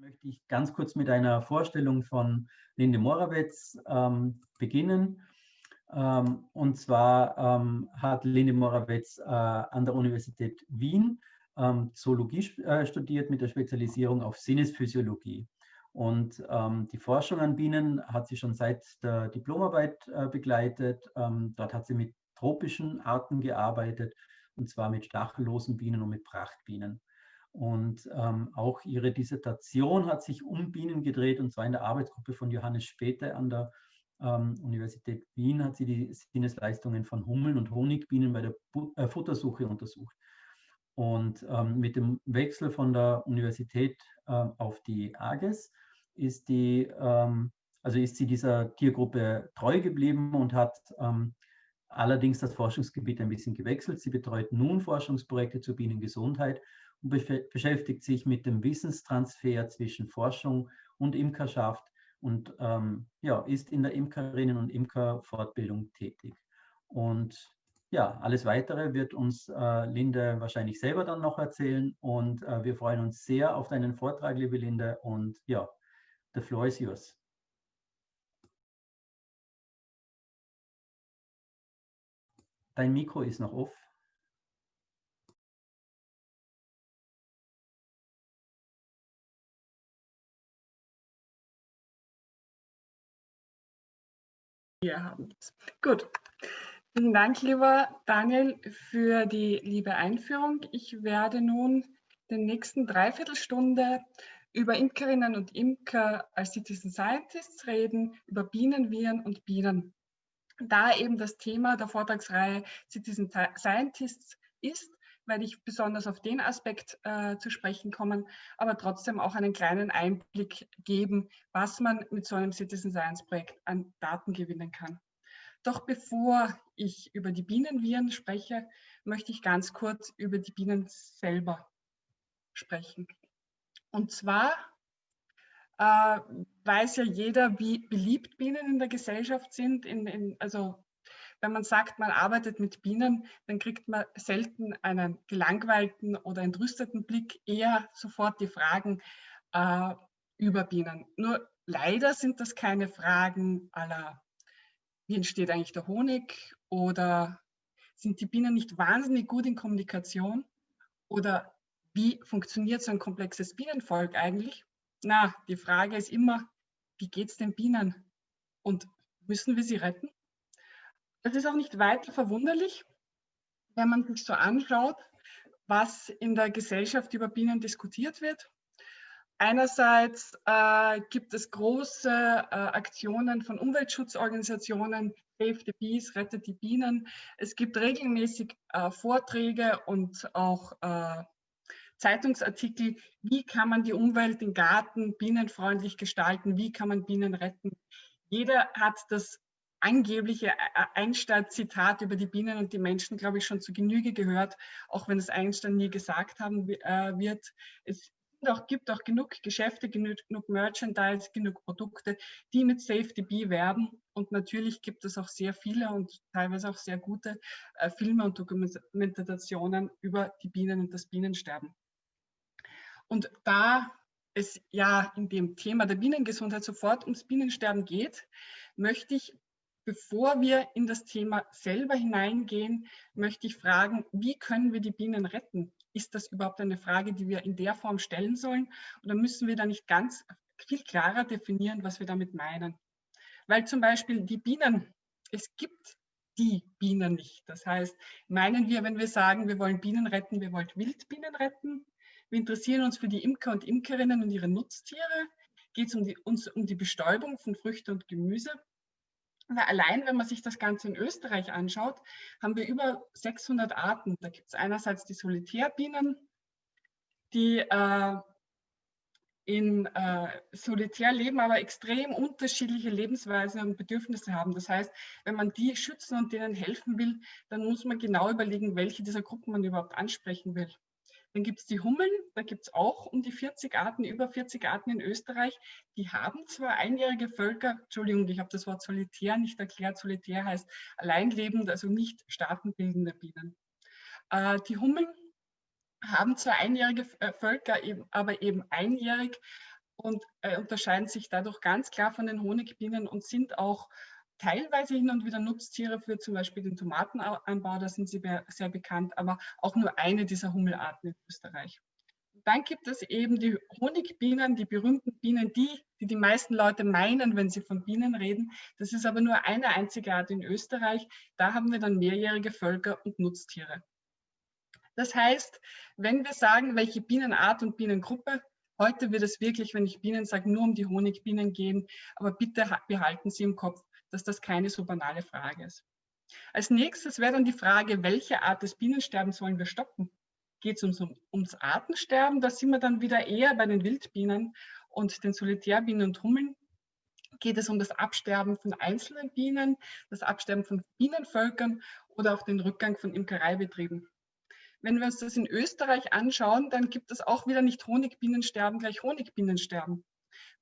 möchte ich ganz kurz mit einer Vorstellung von Linde Morawetz ähm, beginnen. Ähm, und zwar ähm, hat Linde Morawetz äh, an der Universität Wien ähm, Zoologie äh, studiert mit der Spezialisierung auf Sinnesphysiologie. Und ähm, die Forschung an Bienen hat sie schon seit der Diplomarbeit äh, begleitet. Ähm, dort hat sie mit tropischen Arten gearbeitet, und zwar mit stachellosen Bienen und mit Prachtbienen. Und ähm, auch ihre Dissertation hat sich um Bienen gedreht, und zwar in der Arbeitsgruppe von Johannes Späte an der ähm, Universität Wien hat sie die Sinnesleistungen von Hummeln und Honigbienen bei der Bu äh, Futtersuche untersucht. Und ähm, mit dem Wechsel von der Universität äh, auf die AGES ist, die, ähm, also ist sie dieser Tiergruppe treu geblieben und hat ähm, allerdings das Forschungsgebiet ein bisschen gewechselt. Sie betreut nun Forschungsprojekte zur Bienengesundheit und beschäftigt sich mit dem Wissenstransfer zwischen Forschung und Imkerschaft und ähm, ja, ist in der Imkerinnen- und Imkerfortbildung tätig. Und ja, alles Weitere wird uns äh, Linde wahrscheinlich selber dann noch erzählen und äh, wir freuen uns sehr auf deinen Vortrag, liebe Linde und ja, the floor is yours. Dein Mikro ist noch off. Wir haben es. Gut. Vielen Dank, lieber Daniel, für die liebe Einführung. Ich werde nun den nächsten Dreiviertelstunde über Imkerinnen und Imker als Citizen Scientists reden, über Bienen, Viren und Bienen. Da eben das Thema der Vortragsreihe Citizen Scientists ist, werde ich besonders auf den Aspekt äh, zu sprechen kommen, aber trotzdem auch einen kleinen Einblick geben, was man mit so einem Citizen Science Projekt an Daten gewinnen kann. Doch bevor ich über die Bienenviren spreche, möchte ich ganz kurz über die Bienen selber sprechen. Und zwar äh, weiß ja jeder, wie beliebt Bienen in der Gesellschaft sind. In, in, also wenn man sagt, man arbeitet mit Bienen, dann kriegt man selten einen gelangweilten oder entrüsteten Blick, eher sofort die Fragen äh, über Bienen. Nur leider sind das keine Fragen aller, wie entsteht eigentlich der Honig oder sind die Bienen nicht wahnsinnig gut in Kommunikation oder wie funktioniert so ein komplexes Bienenvolk eigentlich? Na, die Frage ist immer, wie geht es den Bienen und müssen wir sie retten? Es ist auch nicht weiter verwunderlich, wenn man sich so anschaut, was in der Gesellschaft über Bienen diskutiert wird. Einerseits äh, gibt es große äh, Aktionen von Umweltschutzorganisationen, Save the Bees, rettet die Bienen. Es gibt regelmäßig äh, Vorträge und auch äh, Zeitungsartikel, wie kann man die Umwelt, den Garten bienenfreundlich gestalten, wie kann man Bienen retten. Jeder hat das angebliche äh, äh, Einstein-Zitat über die Bienen und die Menschen, glaube ich, schon zu Genüge gehört, auch wenn es Einstein nie gesagt haben äh, wird. Es auch, gibt auch genug Geschäfte, genug, Merchandise, genug Produkte, die mit Safety Bee werben. Und natürlich gibt es auch sehr viele und teilweise auch sehr gute Filme und Dokumentationen über die Bienen und das Bienensterben. Und da es ja in dem Thema der Bienengesundheit sofort ums Bienensterben geht, möchte ich Bevor wir in das Thema selber hineingehen, möchte ich fragen, wie können wir die Bienen retten? Ist das überhaupt eine Frage, die wir in der Form stellen sollen? Oder müssen wir da nicht ganz viel klarer definieren, was wir damit meinen? Weil zum Beispiel die Bienen, es gibt die Bienen nicht. Das heißt, meinen wir, wenn wir sagen, wir wollen Bienen retten, wir wollen Wildbienen retten? Wir interessieren uns für die Imker und Imkerinnen und ihre Nutztiere? Geht es um die, uns um die Bestäubung von Früchte und Gemüse? Weil allein, wenn man sich das Ganze in Österreich anschaut, haben wir über 600 Arten. Da gibt es einerseits die Solitärbienen, die äh, in äh, Solitär leben, aber extrem unterschiedliche Lebensweisen und Bedürfnisse haben. Das heißt, wenn man die schützen und denen helfen will, dann muss man genau überlegen, welche dieser Gruppen man überhaupt ansprechen will. Dann gibt es die Hummeln, da gibt es auch um die 40 Arten, über 40 Arten in Österreich. Die haben zwar einjährige Völker, Entschuldigung, ich habe das Wort solitär nicht erklärt, solitär heißt alleinlebend, also nicht staatenbildende Bienen. Äh, die Hummeln haben zwar einjährige äh, Völker, aber eben einjährig und äh, unterscheiden sich dadurch ganz klar von den Honigbienen und sind auch teilweise hin und wieder Nutztiere für zum Beispiel den Tomatenanbau, da sind sie sehr bekannt, aber auch nur eine dieser Hummelarten in Österreich. Dann gibt es eben die Honigbienen, die berühmten Bienen, die, die die meisten Leute meinen, wenn sie von Bienen reden. Das ist aber nur eine einzige Art in Österreich. Da haben wir dann mehrjährige Völker und Nutztiere. Das heißt, wenn wir sagen, welche Bienenart und Bienengruppe, heute wird es wirklich, wenn ich Bienen sage, nur um die Honigbienen gehen, aber bitte behalten Sie im Kopf, dass das keine so banale Frage ist. Als nächstes wäre dann die Frage, welche Art des Bienensterbens wollen wir stoppen? Geht es ums, ums Artensterben? Da sind wir dann wieder eher bei den Wildbienen und den Solitärbienen und Hummeln. Geht es um das Absterben von einzelnen Bienen, das Absterben von Bienenvölkern oder auch den Rückgang von Imkereibetrieben? Wenn wir uns das in Österreich anschauen, dann gibt es auch wieder nicht Honigbienensterben gleich Honigbienensterben.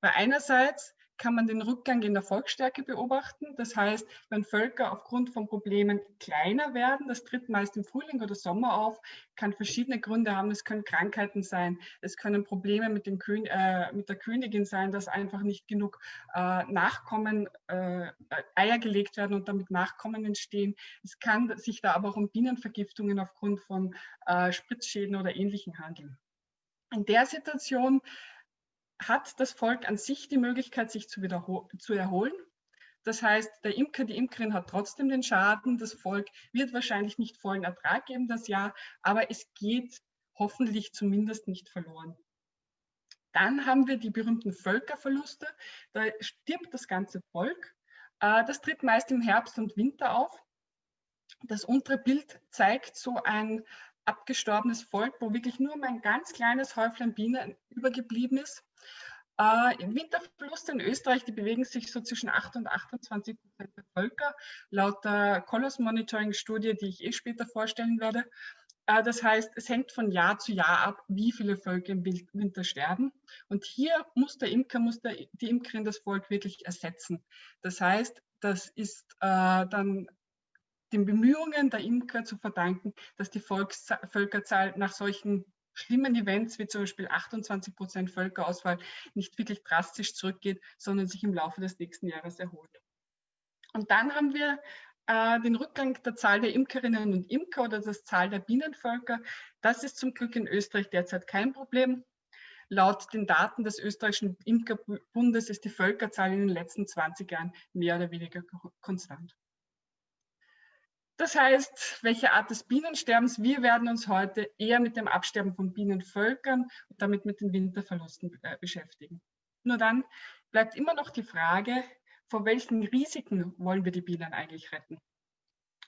Weil einerseits kann man den Rückgang in der Volksstärke beobachten. Das heißt, wenn Völker aufgrund von Problemen kleiner werden, das tritt meist im Frühling oder Sommer auf, kann verschiedene Gründe haben. Es können Krankheiten sein, es können Probleme mit, Kön äh, mit der Königin sein, dass einfach nicht genug äh, Nachkommen, äh, Eier gelegt werden und damit Nachkommen entstehen. Es kann sich da aber auch um Bienenvergiftungen aufgrund von äh, Spritzschäden oder Ähnlichem handeln. In der Situation hat das Volk an sich die Möglichkeit, sich zu, zu erholen. Das heißt, der Imker, die Imkerin hat trotzdem den Schaden. Das Volk wird wahrscheinlich nicht vollen Ertrag geben das Jahr, aber es geht hoffentlich zumindest nicht verloren. Dann haben wir die berühmten Völkerverluste. Da stirbt das ganze Volk. Äh, das tritt meist im Herbst und Winter auf. Das untere Bild zeigt so ein abgestorbenes Volk, wo wirklich nur ein ganz kleines Häuflein Bienen übergeblieben ist. Äh, Winterverluste in Österreich, die bewegen sich so zwischen 8 und 28 Prozent der Völker, laut der Colors Monitoring Studie, die ich eh später vorstellen werde. Äh, das heißt, es hängt von Jahr zu Jahr ab, wie viele Völker im Winter sterben. Und hier muss der Imker, muss der, die Imkerin das Volk wirklich ersetzen. Das heißt, das ist äh, dann den Bemühungen der Imker zu verdanken, dass die Volks Völkerzahl nach solchen schlimmen Events wie zum Beispiel 28 Prozent Völkerausfall nicht wirklich drastisch zurückgeht, sondern sich im Laufe des nächsten Jahres erholt. Und dann haben wir äh, den Rückgang der Zahl der Imkerinnen und Imker oder das Zahl der Bienenvölker. Das ist zum Glück in Österreich derzeit kein Problem. Laut den Daten des österreichischen Imkerbundes ist die Völkerzahl in den letzten 20 Jahren mehr oder weniger konstant. Das heißt, welche Art des Bienensterbens? Wir werden uns heute eher mit dem Absterben von Bienenvölkern und damit mit den Winterverlusten äh, beschäftigen. Nur dann bleibt immer noch die Frage, vor welchen Risiken wollen wir die Bienen eigentlich retten?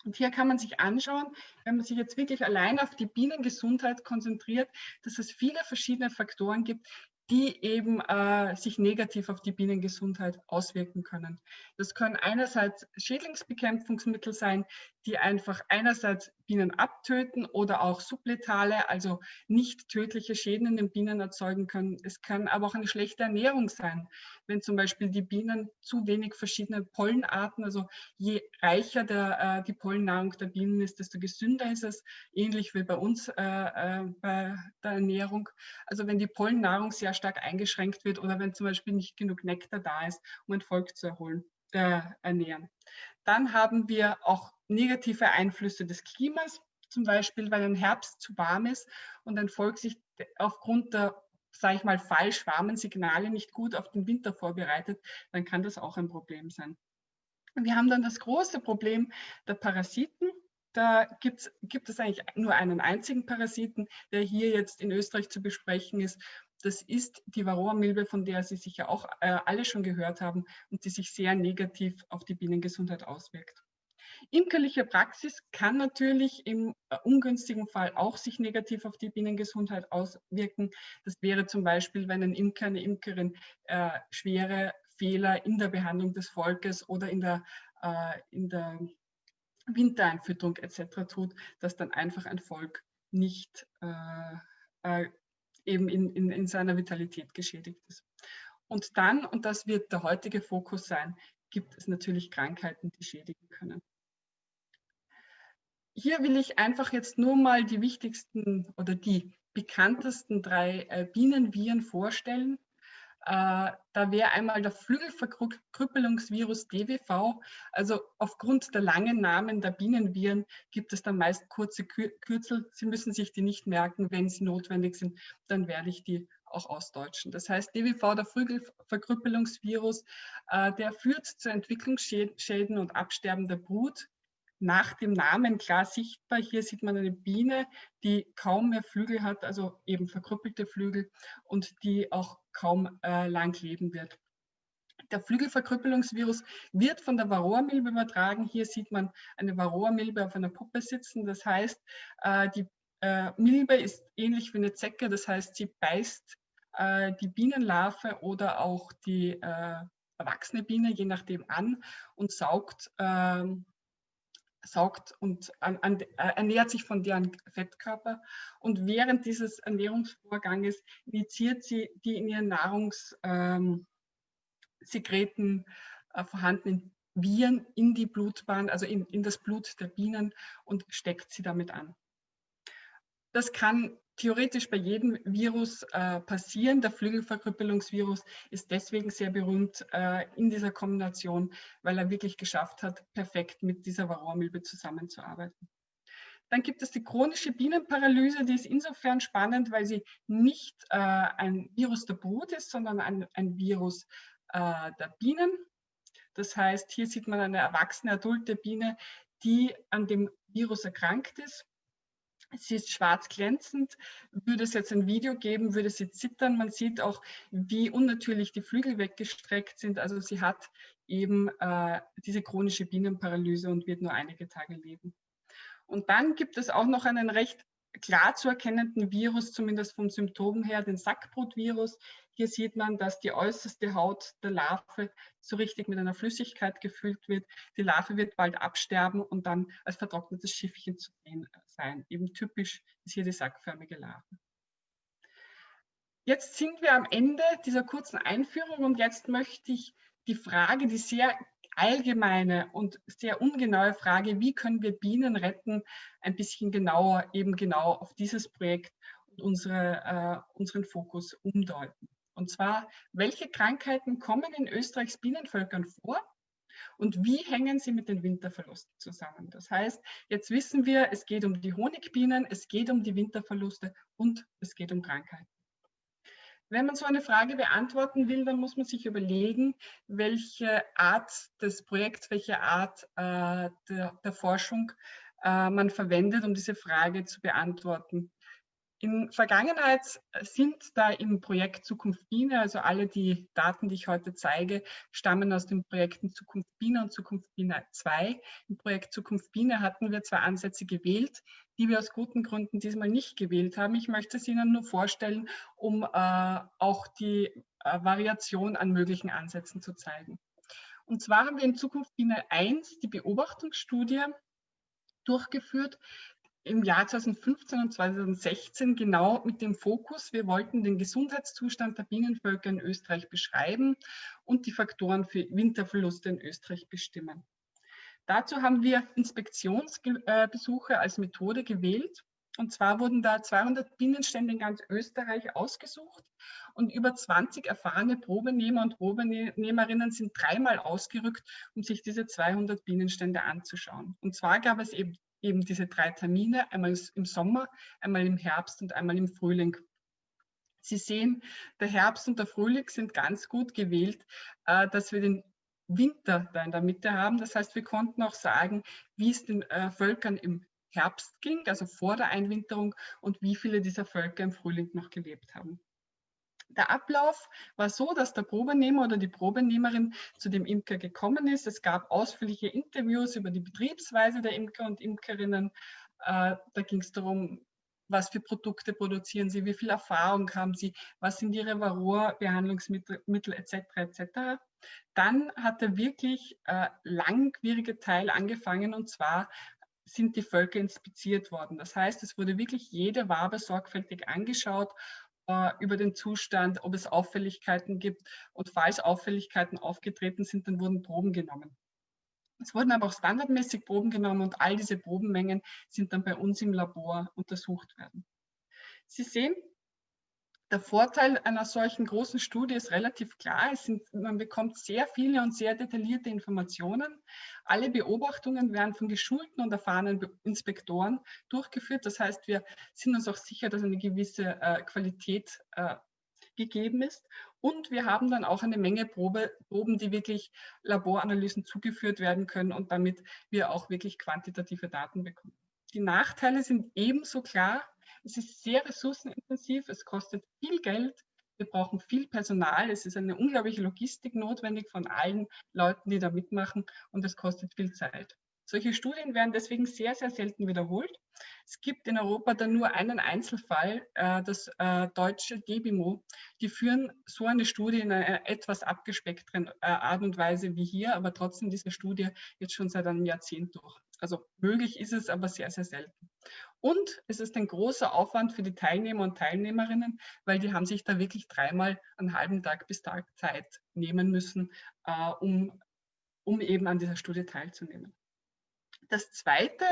Und hier kann man sich anschauen, wenn man sich jetzt wirklich allein auf die Bienengesundheit konzentriert, dass es viele verschiedene Faktoren gibt, die eben äh, sich negativ auf die Bienengesundheit auswirken können. Das können einerseits Schädlingsbekämpfungsmittel sein, die einfach einerseits Bienen abtöten oder auch subletale, also nicht tödliche Schäden in den Bienen erzeugen können. Es kann aber auch eine schlechte Ernährung sein, wenn zum Beispiel die Bienen zu wenig verschiedene Pollenarten, also je reicher der, äh, die Pollennahrung der Bienen ist, desto gesünder ist es, ähnlich wie bei uns äh, äh, bei der Ernährung. Also wenn die Pollennahrung sehr stark eingeschränkt wird oder wenn zum Beispiel nicht genug Nektar da ist, um ein Volk zu erholen, äh, ernähren. Dann haben wir auch negative Einflüsse des Klimas, zum Beispiel, weil ein Herbst zu warm ist und ein Volk sich aufgrund der, sage ich mal, falsch warmen Signale nicht gut auf den Winter vorbereitet, dann kann das auch ein Problem sein. Wir haben dann das große Problem der Parasiten. Da gibt es eigentlich nur einen einzigen Parasiten, der hier jetzt in Österreich zu besprechen ist. Das ist die Varroa-Milbe, von der Sie sicher auch äh, alle schon gehört haben und die sich sehr negativ auf die Bienengesundheit auswirkt. Imkerliche Praxis kann natürlich im äh, ungünstigen Fall auch sich negativ auf die Bienengesundheit auswirken. Das wäre zum Beispiel, wenn ein Imker, eine Imkerin äh, schwere Fehler in der Behandlung des Volkes oder in der, äh, in der Wintereinfütterung etc. tut, dass dann einfach ein Volk nicht äh, äh, eben in, in, in seiner Vitalität geschädigt ist. Und dann, und das wird der heutige Fokus sein, gibt es natürlich Krankheiten, die schädigen können. Hier will ich einfach jetzt nur mal die wichtigsten oder die bekanntesten drei äh, Bienenviren vorstellen. Äh, da wäre einmal der Flügelverkrüppelungsvirus DWV. Also aufgrund der langen Namen der Bienenviren gibt es dann meist kurze Kürzel. Sie müssen sich die nicht merken. Wenn sie notwendig sind, dann werde ich die auch ausdeutschen. Das heißt, DWV, der Flügelverkrüppelungsvirus, äh, der führt zu Entwicklungsschäden und Absterben der Brut nach dem Namen klar sichtbar. Hier sieht man eine Biene, die kaum mehr Flügel hat, also eben verkrüppelte Flügel und die auch kaum äh, lang leben wird. Der Flügelverkrüppelungsvirus wird von der Varroa-Milbe übertragen. Hier sieht man eine Varroa-Milbe auf einer Puppe sitzen. Das heißt, äh, die äh, Milbe ist ähnlich wie eine Zecke. Das heißt, sie beißt äh, die Bienenlarve oder auch die äh, erwachsene Biene, je nachdem, an und saugt ähm, saugt und an, an, äh, ernährt sich von deren Fettkörper. Und während dieses Ernährungsvorganges injiziert sie die in ihren Nahrungssekreten ähm, äh, vorhandenen Viren in die Blutbahn, also in, in das Blut der Bienen und steckt sie damit an. Das kann theoretisch bei jedem Virus äh, passieren. Der Flügelverkrüppelungsvirus ist deswegen sehr berühmt äh, in dieser Kombination, weil er wirklich geschafft hat, perfekt mit dieser Varroamilbe zusammenzuarbeiten. Dann gibt es die chronische Bienenparalyse, die ist insofern spannend, weil sie nicht äh, ein Virus der Brut ist, sondern ein, ein Virus äh, der Bienen. Das heißt, hier sieht man eine erwachsene, adulte Biene, die an dem Virus erkrankt ist Sie ist schwarz glänzend. Würde es jetzt ein Video geben, würde sie zittern. Man sieht auch, wie unnatürlich die Flügel weggestreckt sind. Also sie hat eben äh, diese chronische Bienenparalyse und wird nur einige Tage leben. Und dann gibt es auch noch einen recht klar zu erkennenden Virus, zumindest vom Symptom her, den Sackbrotvirus. Hier sieht man, dass die äußerste Haut der Larve so richtig mit einer Flüssigkeit gefüllt wird. Die Larve wird bald absterben und dann als vertrocknetes Schiffchen zu sehen sein. Eben typisch ist hier die sackförmige Larve. Jetzt sind wir am Ende dieser kurzen Einführung und jetzt möchte ich die Frage, die sehr allgemeine und sehr ungenaue Frage, wie können wir Bienen retten, ein bisschen genauer eben genau auf dieses Projekt und unsere, äh, unseren Fokus umdeuten. Und zwar, welche Krankheiten kommen in Österreichs Bienenvölkern vor und wie hängen sie mit den Winterverlusten zusammen? Das heißt, jetzt wissen wir, es geht um die Honigbienen, es geht um die Winterverluste und es geht um Krankheiten. Wenn man so eine Frage beantworten will, dann muss man sich überlegen, welche Art des Projekts, welche Art äh, der, der, Forschung äh, man verwendet, um diese Frage zu beantworten. In Vergangenheit sind da im Projekt Zukunft Biene, also alle die Daten, die ich heute zeige, stammen aus den Projekten Zukunft Biene und Zukunft Biene 2. Im Projekt Zukunft Biene hatten wir zwei Ansätze gewählt, die wir aus guten Gründen diesmal nicht gewählt haben. Ich möchte es Ihnen nur vorstellen, um äh, auch die äh, Variation an möglichen Ansätzen zu zeigen. Und zwar haben wir in Zukunft Biene 1 die Beobachtungsstudie durchgeführt, im Jahr 2015 und 2016 genau mit dem Fokus, wir wollten den Gesundheitszustand der Bienenvölker in Österreich beschreiben und die Faktoren für Winterverluste in Österreich bestimmen. Dazu haben wir Inspektionsbesuche als Methode gewählt. Und zwar wurden da 200 Bienenstände in ganz Österreich ausgesucht und über 20 erfahrene Probenehmer und Probenehmerinnen sind dreimal ausgerückt, um sich diese 200 Bienenstände anzuschauen. Und zwar gab es eben eben diese drei Termine, einmal im Sommer, einmal im Herbst und einmal im Frühling. Sie sehen, der Herbst und der Frühling sind ganz gut gewählt, äh, dass wir den Winter da in der Mitte haben. Das heißt, wir konnten auch sagen, wie es den äh, Völkern im Herbst ging, also vor der Einwinterung und wie viele dieser Völker im Frühling noch gelebt haben. Der Ablauf war so, dass der Probenehmer oder die Probenehmerin zu dem Imker gekommen ist. Es gab ausführliche Interviews über die Betriebsweise der Imker und Imkerinnen. Äh, da ging es darum, was für Produkte produzieren sie, wie viel Erfahrung haben sie, was sind ihre Varroa-Behandlungsmittel etc. etc. Dann hat der wirklich äh, langwierige Teil angefangen und zwar sind die Völker inspiziert worden. Das heißt, es wurde wirklich jede Wabe sorgfältig angeschaut äh, über den Zustand, ob es Auffälligkeiten gibt. Und falls Auffälligkeiten aufgetreten sind, dann wurden Proben genommen. Es wurden aber auch standardmäßig Proben genommen und all diese Probenmengen sind dann bei uns im Labor untersucht werden. Sie sehen, Der Vorteil einer solchen großen Studie ist relativ klar. Sind, man bekommt sehr viele und sehr detaillierte Informationen. Alle Beobachtungen werden von geschulten und erfahrenen Inspektoren durchgeführt. Das heißt, wir sind uns auch sicher, dass eine gewisse äh, Qualität äh, gegeben ist. Und wir haben dann auch eine Menge Probe, Proben, die wirklich Laboranalysen zugeführt werden können und damit wir auch wirklich quantitative Daten bekommen. Die Nachteile sind ebenso klar. Es ist sehr ressourcenintensiv, es kostet viel Geld, wir brauchen viel Personal, es ist eine unglaubliche Logistik notwendig von allen Leuten, die da mitmachen. Und es kostet viel Zeit. Solche Studien werden deswegen sehr, sehr selten wiederholt. Es gibt in Europa dann nur einen Einzelfall, äh, das äh, deutsche Debimo. Die führen so eine Studie in einer etwas abgespeckteren äh, Art und Weise wie hier, aber trotzdem diese Studie jetzt schon seit einem Jahrzehnt durch. Also möglich ist es, aber sehr, sehr selten. Und es ist ein großer Aufwand für die Teilnehmer und Teilnehmerinnen, weil die haben sich da wirklich dreimal einen halben Tag bis Tag Zeit nehmen müssen, um, um eben an dieser Studie teilzunehmen. Das zweite,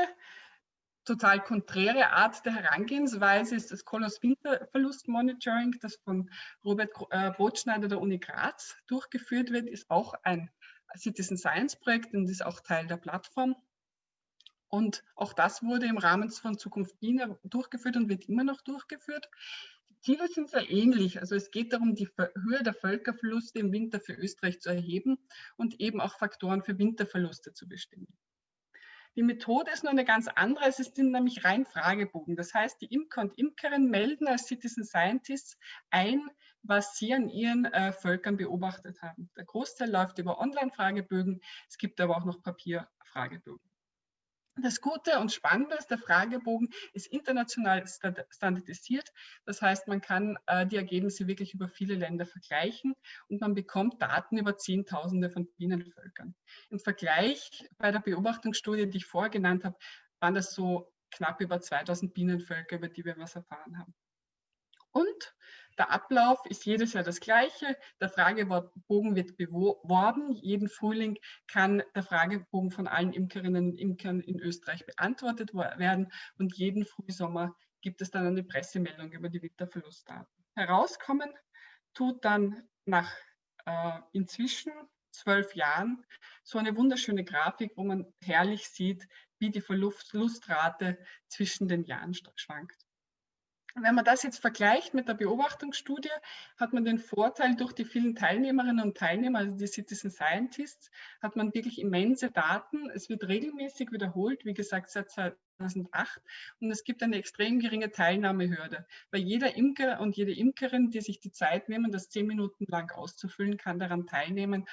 total konträre Art der Herangehensweise ist das Kolos-Winterverlust-Monitoring, das von Robert äh, Brotschneider der Uni Graz durchgeführt wird, ist auch ein Citizen Science Projekt und ist auch Teil der Plattform. Und auch das wurde im Rahmen von Zukunft Biene durchgeführt und wird immer noch durchgeführt. Die Ziele sind sehr ähnlich. Also es geht darum, die Höhe der Völkerverluste im Winter für Österreich zu erheben und eben auch Faktoren für Winterverluste zu bestimmen. Die Methode ist nur eine ganz andere. Es sind nämlich rein Fragebogen. Das heißt, die Imker und Imkerinnen melden als Citizen Scientists ein, was sie an ihren äh, Völkern beobachtet haben. Der Großteil läuft über Online-Fragebögen. Es gibt aber auch noch Papierfragebögen. Das Gute und Spannende ist, der Fragebogen ist international standardisiert. Das heißt, man kann äh, die Ergebnisse wirklich über viele Länder vergleichen und man bekommt Daten über Zehntausende von Bienenvölkern. Im Vergleich bei der Beobachtungsstudie, die ich vorher genannt habe, waren das so knapp über 2000 Bienenvölker, über die wir was erfahren haben. Und der Ablauf ist jedes Jahr das gleiche. Der Fragebogen wird beworben. Jeden Frühling kann der Fragebogen von allen Imkerinnen und Imkern in Österreich beantwortet werden. Und jeden Frühsommer gibt es dann eine Pressemeldung über die Winterverlustdaten. Herauskommen tut dann nach äh, inzwischen zwölf Jahren so eine wunderschöne Grafik, wo man herrlich sieht, wie die Verlustrate zwischen den Jahren schwankt. Wenn man das jetzt vergleicht mit der Beobachtungsstudie, hat man den Vorteil durch die vielen Teilnehmerinnen und Teilnehmer, also die Citizen Scientists, hat man wirklich immense Daten. Es wird regelmäßig wiederholt, wie gesagt, seit 2008. Und es gibt eine extrem geringe Teilnahmehürde. Weil jeder Imker und jede Imkerin, die sich die Zeit nehmen, das zehn Minuten lang auszufüllen, kann daran teilnehmen,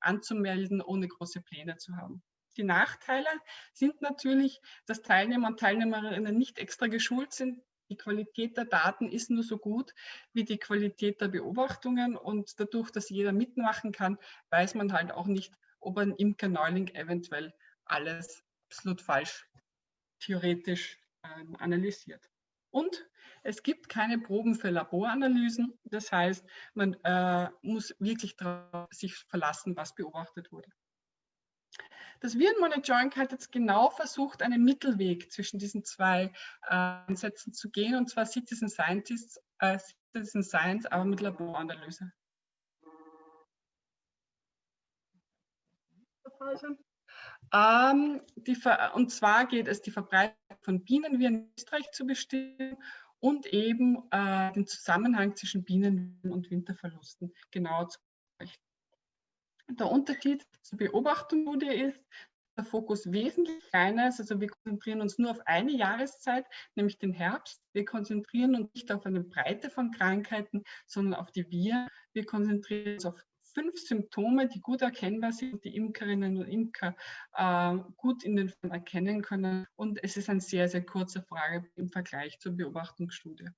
anzumelden, ohne große Pläne zu haben. Die Nachteile sind natürlich, dass Teilnehmer und Teilnehmerinnen nicht extra geschult sind, die Qualität der Daten ist nur so gut wie die Qualität der Beobachtungen und dadurch, dass jeder mitmachen kann, weiß man halt auch nicht, ob ein Imker Neuling eventuell alles absolut falsch theoretisch ähm, analysiert. Und es gibt keine Proben für Laboranalysen. Das heißt, man äh, muss wirklich darauf sich verlassen, was beobachtet wurde. Das Virenmonitoring hat jetzt genau versucht, einen Mittelweg zwischen diesen zwei äh, Ansätzen zu gehen, und zwar Citizen Scientists, äh, Citizen Science, aber mit Laboranalyse. Ähm, und zwar geht es, die Verbreitung von Bienenviren in Österreich zu bestimmen und eben äh, den Zusammenhang zwischen Bienen und Winterverlusten genauer zu der Unterschied zur Beobachtungsstudie ist, der Fokus wesentlich kleiner ist. Also wir konzentrieren uns nur auf eine Jahreszeit, nämlich den Herbst. Wir konzentrieren uns nicht auf eine Breite von Krankheiten, sondern auf die Viren. Wir konzentrieren uns auf fünf Symptome, die gut erkennbar sind, die Imkerinnen und Imker äh, gut in den Fällen erkennen können. Und es ist ein sehr, sehr kurzer Frage im Vergleich zur Beobachtungsstudie.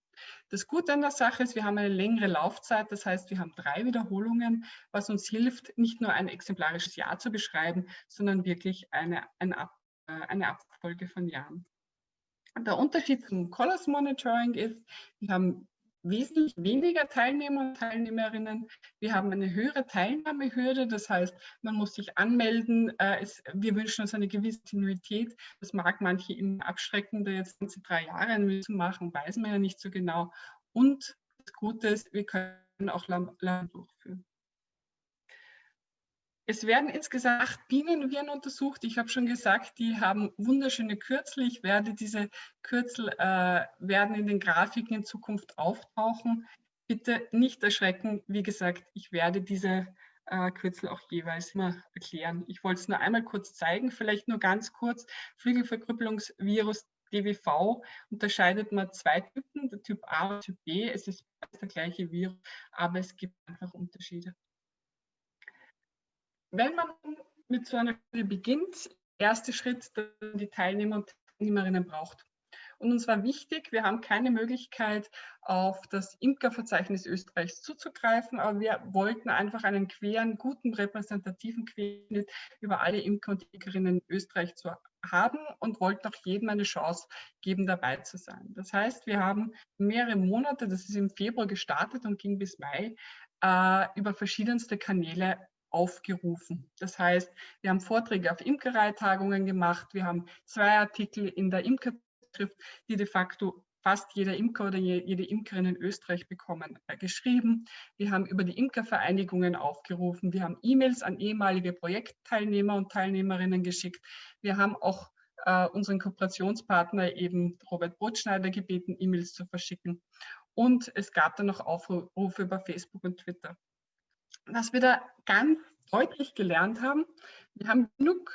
Das Gute an der Sache ist, wir haben eine längere Laufzeit, das heißt, wir haben drei Wiederholungen, was uns hilft, nicht nur ein exemplarisches Jahr zu beschreiben, sondern wirklich eine, eine, Ab, äh, eine Abfolge von Jahren. Der Unterschied zum Colors Monitoring ist, wir haben wesentlich weniger Teilnehmer und Teilnehmerinnen. Wir haben eine höhere Teilnahmehürde, das heißt, man muss sich anmelden. Äh, es, wir wünschen uns eine gewisse Kontinuität. Das mag manche immer abschrecken, da jetzt ganze drei Jahre zu machen, weiß man ja nicht so genau. Und Das Gute ist, wir können auch Lernen durchführen. Es werden insgesamt acht Bienenviren untersucht. Ich habe schon gesagt, die haben wunderschöne Kürzel. Ich werde diese Kürzel äh, werden in den Grafiken in Zukunft auftauchen. Bitte nicht erschrecken. Wie gesagt, ich werde diese äh, Kürzel auch jeweils immer erklären. Ich wollte es nur einmal kurz zeigen, vielleicht nur ganz kurz. Flügelverkrüppelungsvirus DWV unterscheidet man zwei Typen, der Typ A und Typ B. Es ist der gleiche Virus, aber es gibt einfach Unterschiede. Wenn man mit so einer Studie beginnt, erster Schritt, die Teilnehmer und Teilnehmerinnen braucht. Und uns war wichtig, wir haben keine Möglichkeit, auf das Imkerverzeichnis Österreichs zuzugreifen, aber wir wollten einfach einen queren, guten, repräsentativen Querschnitt über alle Imker und Imkerinnen in Österreich zu haben und wollten auch jedem eine Chance geben, dabei zu sein. Das heißt, wir haben mehrere Monate, das ist im Februar gestartet und ging bis Mai, äh, über verschiedenste Kanäle aufgerufen. Das heißt, wir haben Vorträge auf Imkereitagungen gemacht, wir haben zwei Artikel in der Imkerschrift, die de facto fast jeder Imker oder jede Imkerin in Österreich bekommen, äh, geschrieben. Wir haben über die Imkervereinigungen aufgerufen. Wir haben E-Mails an ehemalige Projektteilnehmer und Teilnehmerinnen geschickt. Wir haben auch äh, unseren Kooperationspartner eben Robert Brotschneider gebeten, E-Mails zu verschicken. Und es gab dann noch Aufrufe über Facebook und Twitter was wir da ganz deutlich gelernt haben, wir haben genug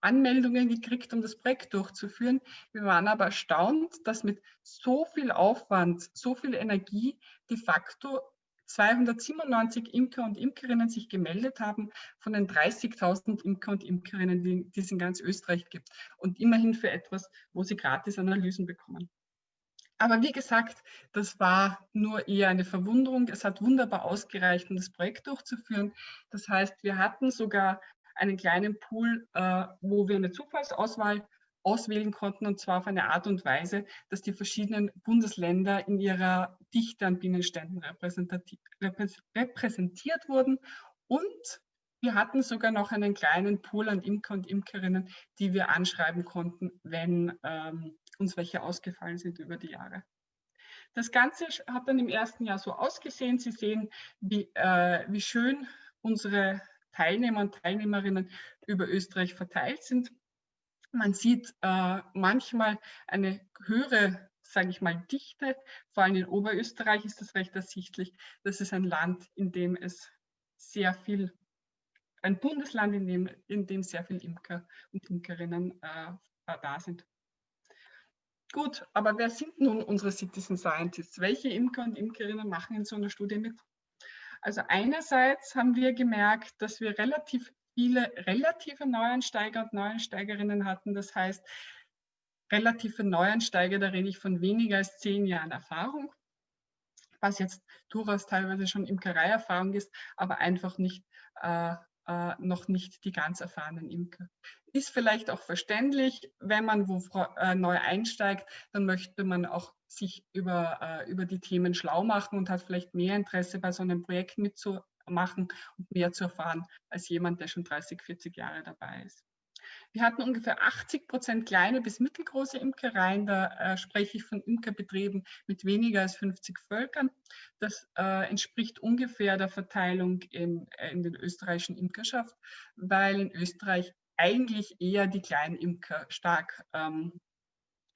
Anmeldungen gekriegt, um das Projekt durchzuführen. Wir waren aber erstaunt, dass mit so viel Aufwand, so viel Energie de facto 297 Imker und Imkerinnen sich gemeldet haben von den 30.000 Imker und Imkerinnen, die, die es in ganz Österreich gibt. Und immerhin für etwas, wo sie gratis Analysen bekommen. Aber wie gesagt, das war nur eher eine Verwunderung. Es hat wunderbar ausgereicht, um das Projekt durchzuführen. Das heißt, wir hatten sogar einen kleinen Pool, äh, wo wir eine Zufallsauswahl auswählen konnten, und zwar auf eine Art und Weise, dass die verschiedenen Bundesländer in ihrer Dichte an Bienenständen repräsentiert wurden. Und wir hatten sogar noch einen kleinen Pool an Imker und Imkerinnen, die wir anschreiben konnten, wenn ähm, uns welche ausgefallen sind über die Jahre. Das Ganze hat dann im ersten Jahr so ausgesehen. Sie sehen, wie, äh, wie schön unsere Teilnehmer und Teilnehmerinnen über Österreich verteilt sind. Man sieht äh, manchmal eine höhere, sage ich mal, Dichte. Vor allem in Oberösterreich ist das recht ersichtlich. Das ist ein Land, in dem es sehr viel, ein Bundesland, in dem, in dem sehr viele Imker und Imkerinnen äh, da sind. Gut, aber wer sind nun unsere Citizen Scientists? Welche Imker und Imkerinnen machen in so einer Studie mit? Also einerseits haben wir gemerkt, dass wir relativ viele relative Neuansteiger und Neuansteigerinnen hatten. Das heißt, relative Neuansteiger, da rede ich von weniger als zehn Jahren Erfahrung, was jetzt durchaus teilweise schon Imkereierfahrung ist, aber einfach nicht äh, äh, noch nicht die ganz erfahrenen Imker. Ist vielleicht auch verständlich, wenn man wo äh, neu einsteigt, dann möchte man auch sich über, äh, über die Themen schlau machen und hat vielleicht mehr Interesse bei so einem Projekt mitzumachen und mehr zu erfahren als jemand, der schon 30, 40 Jahre dabei ist. Wir hatten ungefähr 80 Prozent kleine bis mittelgroße Imkereien. Da äh, spreche ich von Imkerbetrieben mit weniger als 50 Völkern. Das äh, entspricht ungefähr der Verteilung in, äh, in den österreichischen Imkerschaft, weil in Österreich eigentlich eher die kleinen Imker stark ähm,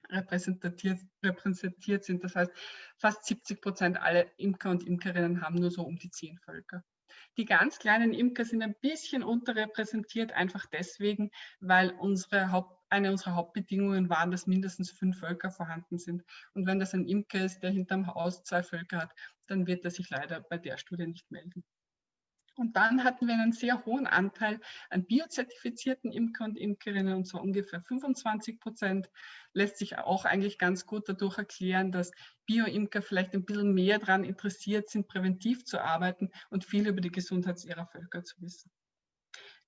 repräsentiert, repräsentiert sind. Das heißt, fast 70 Prozent aller Imker und Imkerinnen haben nur so um die zehn Völker. Die ganz kleinen Imker sind ein bisschen unterrepräsentiert, einfach deswegen, weil unsere Haupt, eine unserer Hauptbedingungen waren, dass mindestens fünf Völker vorhanden sind. Und wenn das ein Imker ist, der hinterm Haus zwei Völker hat, dann wird er sich leider bei der Studie nicht melden. Und dann hatten wir einen sehr hohen Anteil an biozertifizierten Imker und Imkerinnen, und zwar ungefähr 25 Prozent. Lässt sich auch eigentlich ganz gut dadurch erklären, dass Bio-Imker vielleicht ein bisschen mehr daran interessiert sind, präventiv zu arbeiten und viel über die Gesundheit ihrer Völker zu wissen.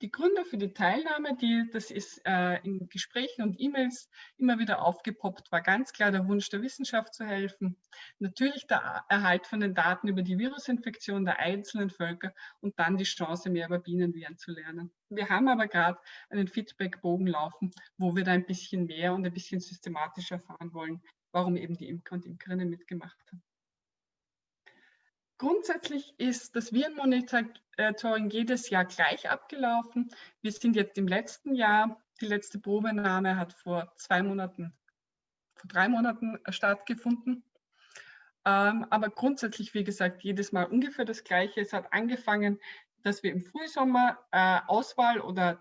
Die Gründe für die Teilnahme, die, das ist äh, in Gesprächen und E-Mails immer wieder aufgepoppt, war ganz klar der Wunsch der Wissenschaft zu helfen. Natürlich der Erhalt von den Daten über die Virusinfektion der einzelnen Völker und dann die Chance, mehr über Bienenviren zu lernen. Wir haben aber gerade einen Feedbackbogen laufen, wo wir da ein bisschen mehr und ein bisschen systematischer erfahren wollen, warum eben die Imker und Imkerinnen mitgemacht haben. Grundsätzlich ist das Virenmonitoring jedes Jahr gleich abgelaufen. Wir sind jetzt im letzten Jahr. Die letzte Probenahme hat vor zwei Monaten, vor drei Monaten stattgefunden. Aber grundsätzlich, wie gesagt, jedes Mal ungefähr das Gleiche. Es hat angefangen, dass wir im Frühsommer Auswahl oder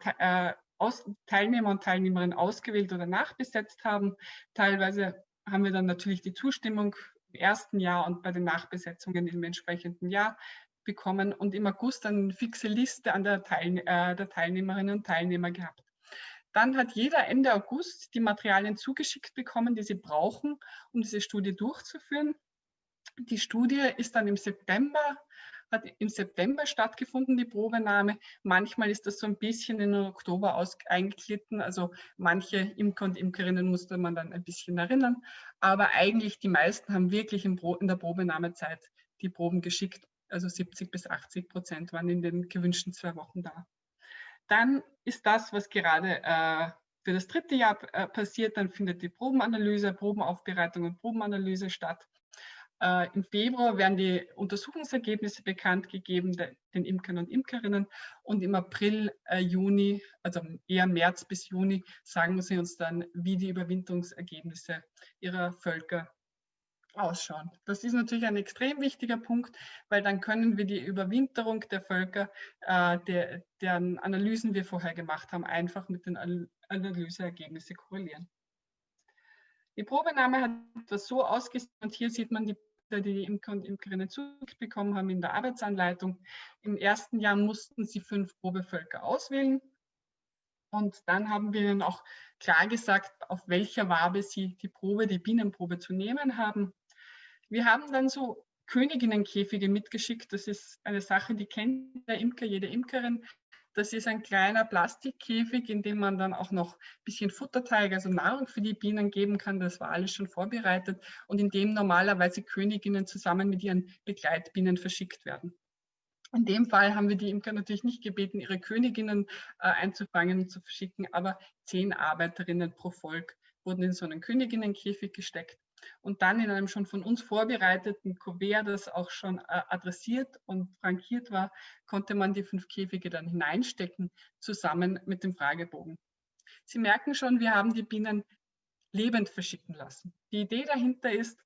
Teilnehmer und Teilnehmerinnen ausgewählt oder nachbesetzt haben. Teilweise haben wir dann natürlich die Zustimmung im ersten Jahr und bei den Nachbesetzungen im entsprechenden Jahr bekommen und im August eine fixe Liste an der, Teil, äh, der Teilnehmerinnen und Teilnehmer gehabt. Dann hat jeder Ende August die Materialien zugeschickt bekommen, die sie brauchen, um diese Studie durchzuführen. Die Studie ist dann im September, hat im September stattgefunden, die Probenahme. Manchmal ist das so ein bisschen in den Oktober aus, eingeglitten. Also manche Imker und Imkerinnen musste man dann ein bisschen erinnern. Aber eigentlich die meisten haben wirklich in, in der Probenahmezeit die Proben geschickt. Also 70 bis 80 Prozent waren in den gewünschten zwei Wochen da. Dann ist das, was gerade äh, für das dritte Jahr äh, passiert, dann findet die Probenanalyse, Probenaufbereitung und Probenanalyse statt. Äh, Im Februar werden die Untersuchungsergebnisse bekannt gegeben den Imkern und Imkerinnen und im April, äh, Juni, also eher März bis Juni, sagen sie uns dann, wie die Überwinterungsergebnisse ihrer Völker ausschauen. Das ist natürlich ein extrem wichtiger Punkt, weil dann können wir die Überwinterung der Völker, äh, der, deren Analysen wir vorher gemacht haben, einfach mit den Analyseergebnissen korrelieren. Die Probenahme hat das so ausgesehen und hier sieht man die die Imker und Imkerinnen zurückbekommen haben in der Arbeitsanleitung. Im ersten Jahr mussten sie fünf Probevölker auswählen. Und dann haben wir ihnen auch klar gesagt, auf welcher Wabe sie die Probe, die Bienenprobe zu nehmen haben. Wir haben dann so Königinnenkäfige mitgeschickt. Das ist eine Sache, die kennt der Imker, jede Imkerin. Das ist ein kleiner Plastikkäfig, in dem man dann auch noch ein bisschen Futterteig, also Nahrung für die Bienen geben kann. Das war alles schon vorbereitet und in dem normalerweise Königinnen zusammen mit ihren Begleitbienen verschickt werden. In dem Fall haben wir die Imker natürlich nicht gebeten, ihre Königinnen äh, einzufangen und zu verschicken, aber zehn Arbeiterinnen pro Volk wurden in so einen Königinnenkäfig gesteckt und dann in einem schon von uns vorbereiteten Kuvert, das auch schon äh, adressiert und frankiert war, konnte man die fünf Käfige dann hineinstecken, zusammen mit dem Fragebogen. Sie merken schon, wir haben die Bienen lebend verschicken lassen. Die Idee dahinter ist,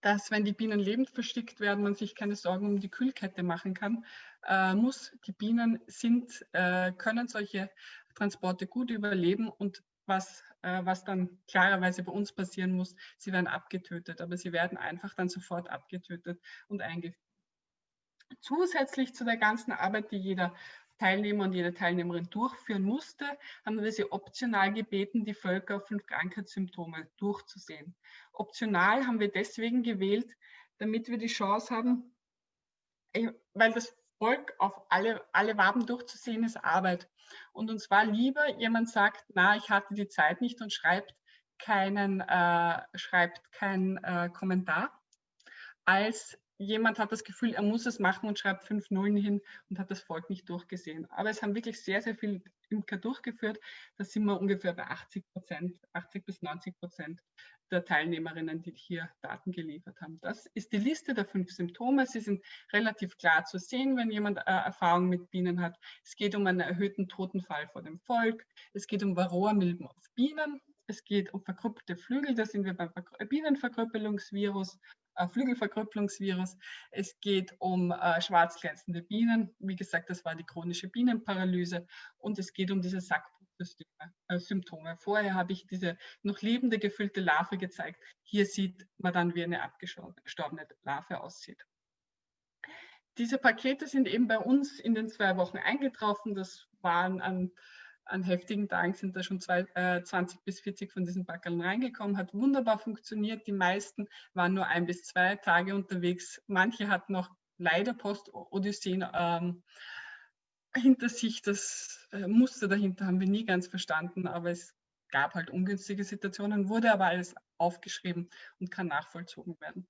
dass wenn die Bienen lebend verschickt werden, man sich keine Sorgen um die Kühlkette machen kann, äh, muss. Die Bienen sind, äh, können solche Transporte gut überleben und was, was dann klarerweise bei uns passieren muss. Sie werden abgetötet, aber sie werden einfach dann sofort abgetötet und eingeführt. Zusätzlich zu der ganzen Arbeit, die jeder Teilnehmer und jede Teilnehmerin durchführen musste, haben wir sie optional gebeten, die Völker auf fünf Krankheitssymptome durchzusehen. Optional haben wir deswegen gewählt, damit wir die Chance haben, äh, weil das Volk auf alle, alle Waben durchzusehen ist Arbeit. Und uns war lieber, jemand sagt, na, ich hatte die Zeit nicht und schreibt keinen, äh, schreibt keinen äh, Kommentar, als jemand hat das Gefühl, er muss es machen und schreibt fünf Nullen hin und hat das Volk nicht durchgesehen. Aber es haben wirklich sehr, sehr viele Imker durchgeführt. Da sind wir ungefähr bei 80 Prozent, 80 bis 90 Prozent der Teilnehmerinnen, die hier Daten geliefert haben. Das ist die Liste der fünf Symptome. Sie sind relativ klar zu sehen, wenn jemand äh, Erfahrung mit Bienen hat. Es geht um einen erhöhten Totenfall vor dem Volk. Es geht um Varroa-Milben auf Bienen. Es geht um verkrüppelte Flügel, da sind wir beim Bienenverkrüppelungsvirus, Flügelverkrüppelungsvirus. Es geht um äh, schwarz glänzende Bienen. Wie gesagt, das war die chronische Bienenparalyse. Und es geht um diese Sackbrut äh. Vorher habe ich diese noch lebende gefüllte Larve gezeigt. Hier sieht man dann, wie eine abgestorbene Larve aussieht. Diese Pakete sind eben bei uns in den zwei Wochen eingetroffen. Das waren an, an heftigen Tagen sind da schon zwei, äh, 20 bis 40 von diesen Packeln reingekommen. Hat wunderbar funktioniert. Die meisten waren nur ein bis zwei Tage unterwegs. Manche hatten noch leider Post-Odysseen ähm, hinter sich, das äh, Muster dahinter haben wir nie ganz verstanden, aber es gab halt ungünstige Situationen, wurde aber alles aufgeschrieben und kann nachvollzogen werden.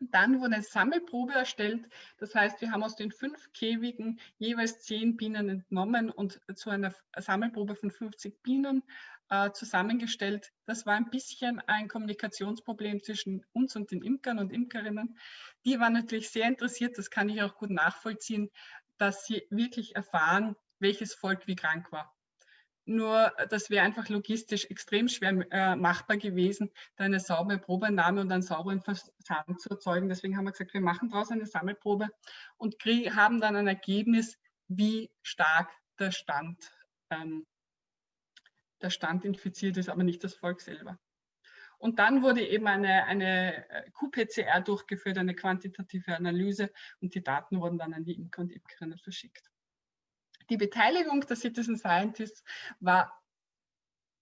Dann wurde eine Sammelprobe erstellt. Das heißt, wir haben aus den fünf Käfigen jeweils zehn Bienen entnommen und zu einer Sammelprobe von 50 Bienen äh, zusammengestellt. Das war ein bisschen ein Kommunikationsproblem zwischen uns und den Imkern und Imkerinnen. Die waren natürlich sehr interessiert, das kann ich auch gut nachvollziehen, dass sie wirklich erfahren, welches Volk wie krank war. Nur das wäre einfach logistisch extrem schwer äh, machbar gewesen, da eine saubere Probenahme und einen sauberen Versand zu erzeugen. Deswegen haben wir gesagt, wir machen daraus eine Sammelprobe und haben dann ein Ergebnis, wie stark der Stand, ähm, der Stand infiziert ist, aber nicht das Volk selber. Und dann wurde eben eine, eine äh, QPCR durchgeführt, eine quantitative Analyse und die Daten wurden dann an die Imker und Imkerinnen verschickt. Die Beteiligung der Citizen Scientists war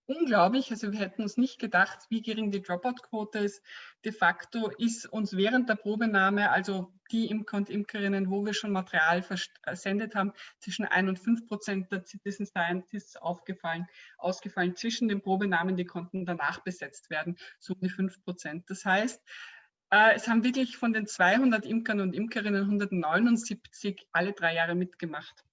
unglaublich. Also wir hätten uns nicht gedacht, wie gering die Dropout-Quote ist. De facto ist uns während der Probenahme, also die Imker und Imkerinnen, wo wir schon Material versendet haben, zwischen 1 und 5 Prozent der Citizen Scientists aufgefallen, ausgefallen. Zwischen den Probenamen, die konnten danach besetzt werden, so um die 5 Prozent. Das heißt, äh, es haben wirklich von den 200 Imkern und Imkerinnen 179 alle drei Jahre mitgemacht.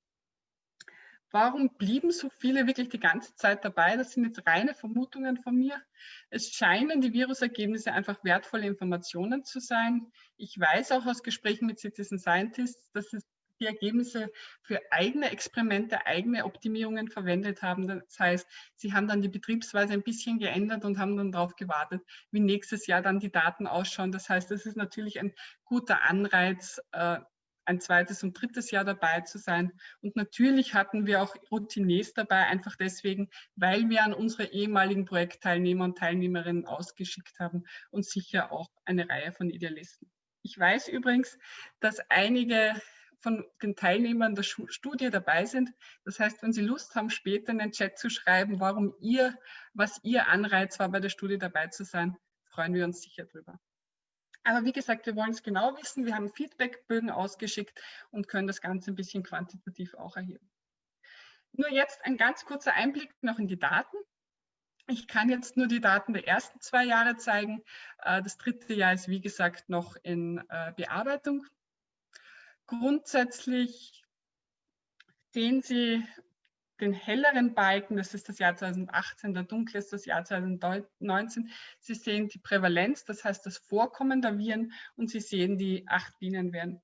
Warum blieben so viele wirklich die ganze Zeit dabei? Das sind jetzt reine Vermutungen von mir. Es scheinen die Virusergebnisse einfach wertvolle Informationen zu sein. Ich weiß auch aus Gesprächen mit Citizen Scientists, dass es die Ergebnisse für eigene Experimente, eigene Optimierungen verwendet haben. Das heißt, sie haben dann die Betriebsweise ein bisschen geändert und haben dann darauf gewartet, wie nächstes Jahr dann die Daten ausschauen. Das heißt, es ist natürlich ein guter Anreiz, äh, ein zweites und drittes Jahr dabei zu sein. Und natürlich hatten wir auch Routiniers dabei, einfach deswegen, weil wir an unsere ehemaligen Projektteilnehmer und Teilnehmerinnen ausgeschickt haben und sicher auch eine Reihe von Idealisten. Ich weiß übrigens, dass einige von den Teilnehmern der Studie dabei sind. Das heißt, wenn Sie Lust haben, später in den Chat zu schreiben, warum ihr, was Ihr Anreiz war, bei der Studie dabei zu sein, freuen wir uns sicher drüber. Aber wie gesagt, wir wollen es genau wissen. Wir haben Feedbackbögen ausgeschickt und können das Ganze ein bisschen quantitativ auch erheben. Nur jetzt ein ganz kurzer Einblick noch in die Daten. Ich kann jetzt nur die Daten der ersten zwei Jahre zeigen. Äh, das dritte Jahr ist, wie gesagt, noch in äh, Bearbeitung. Grundsätzlich sehen Sie den helleren Balken, das ist das Jahr 2018, der dunkle ist das Jahr 2019. Sie sehen die Prävalenz, das heißt das Vorkommen der Viren und Sie sehen die acht Bienenviren.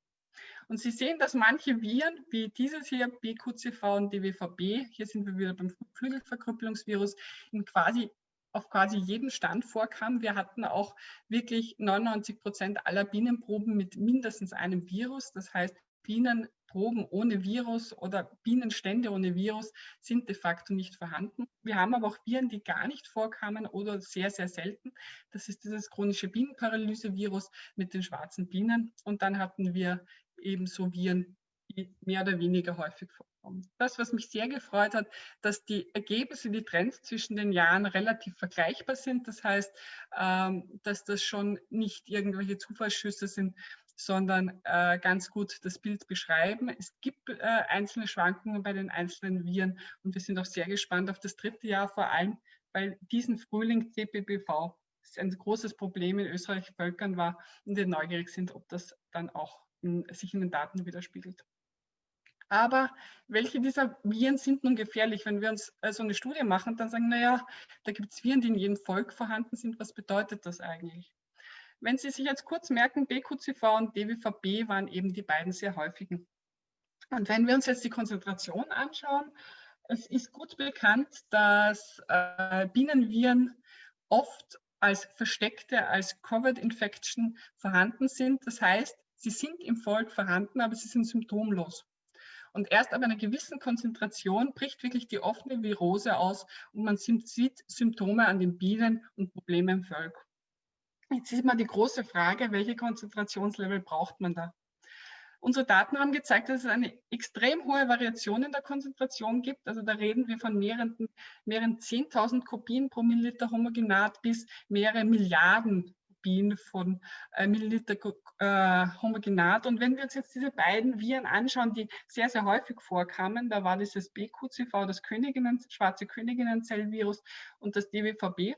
Und Sie sehen, dass manche Viren, wie dieses hier, BQCV und DWVB, hier sind wir wieder beim Flügelverkrüppelungsvirus, in quasi auf quasi jedem Stand vorkamen. Wir hatten auch wirklich 99 Prozent aller Bienenproben mit mindestens einem Virus. Das heißt, Bienenproben ohne Virus oder Bienenstände ohne Virus sind de facto nicht vorhanden. Wir haben aber auch Viren, die gar nicht vorkamen oder sehr, sehr selten. Das ist dieses chronische Bienenparalyse-Virus mit den schwarzen Bienen. Und dann hatten wir ebenso Viren, die mehr oder weniger häufig vorkommen. Das, was mich sehr gefreut hat, dass die Ergebnisse, die Trends zwischen den Jahren relativ vergleichbar sind. Das heißt, ähm, dass das schon nicht irgendwelche Zufallsschüsse sind, sondern äh, ganz gut das Bild beschreiben. Es gibt äh, einzelne Schwankungen bei den einzelnen Viren und wir sind auch sehr gespannt auf das dritte Jahr, vor allem weil diesen Frühling CPBV ein großes Problem in Österreich Völkern war und wir neugierig sind, ob das dann auch in, sich in den Daten widerspiegelt. Aber welche dieser Viren sind nun gefährlich? Wenn wir uns äh, so eine Studie machen, dann sagen, naja, da gibt es Viren, die in jedem Volk vorhanden sind. Was bedeutet das eigentlich? Wenn Sie sich jetzt kurz merken, BQCV und DWVB waren eben die beiden sehr häufigen. Und wenn wir uns jetzt die Konzentration anschauen, es ist gut bekannt, dass äh, Bienenviren oft als versteckte, als Covered Infection vorhanden sind. Das heißt, sie sind im Volk vorhanden, aber sie sind symptomlos. Und erst ab einer gewissen Konzentration bricht wirklich die offene Virose aus und man sieht Symptome an den Bienen und Probleme im Volk. Jetzt ist mal die große Frage, welche Konzentrationslevel braucht man da? Unsere Daten haben gezeigt, dass es eine extrem hohe Variation in der Konzentration gibt. Also da reden wir von mehreren, mehreren 10.000 Kopien pro Milliliter Homogenat bis mehrere Milliarden Kopien von äh, Milliliter äh, Homogenat. Und wenn wir uns jetzt diese beiden Viren anschauen, die sehr, sehr häufig vorkamen, da war dieses BQCV, das Königinnen, schwarze Königinnenzellvirus und das DWVB,